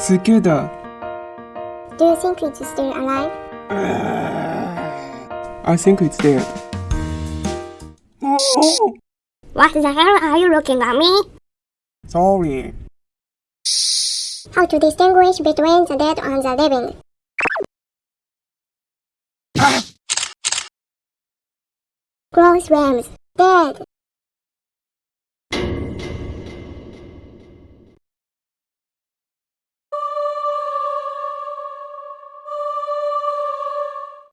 Tsukuda. Do you think it's still alive? Uh, I think it's dead. What the hell are you looking at me? sorry. How to distinguish between the dead and the living? Ah! Gross worms, Dead.